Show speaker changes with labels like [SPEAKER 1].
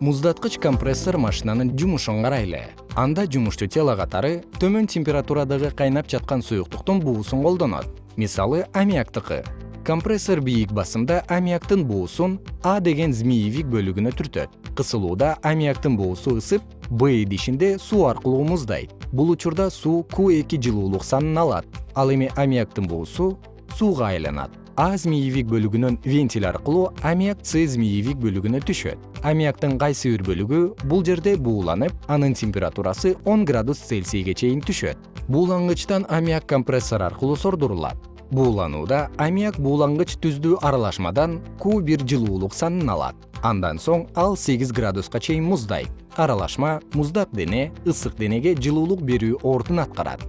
[SPEAKER 1] муздаткыч компрессор машинанын жумушун карайлы. Анда жумуштуу тело катары төмөн температурадагы кайнап жаткан суюктуктун буусун колдонот. Мисалы аммиактыкы. Компрессор бийик басымда аммиактын буусун а деген змеевик бөлүгүнө түртөт. Кысылууда аммиактын буусу ысып б идишинде суу аркылуу муздайт бул учурда суу q эки жылуулук санын алат. Ал эми аммиактын буусу сууга айланат а змеевик бөлүгүнөн вентиль аркылуу аммиак с змеевик бөлүгүнө түшөт. Аммиактын кайсы бир бөлүгү бул жерде бууланып анын температурасы он градус цельсийге чейин түшөт. Буулангычтан аммиак компрессор аркылуу сордурулат. Бууланууда аммиак буулангыч түздүү аралашмадан q бир жылуулук санын алат. Андан соң ал сегиз градуска чейин муздайт аралашма муздак дене ысык денеге жылуулук берүү ордун аткарат